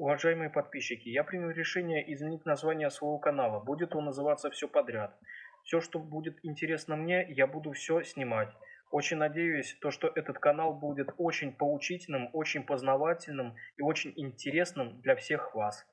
Уважаемые подписчики, я принял решение изменить название своего канала. Будет он называться «Все подряд». Все, что будет интересно мне, я буду все снимать. Очень надеюсь, то, что этот канал будет очень поучительным, очень познавательным и очень интересным для всех вас.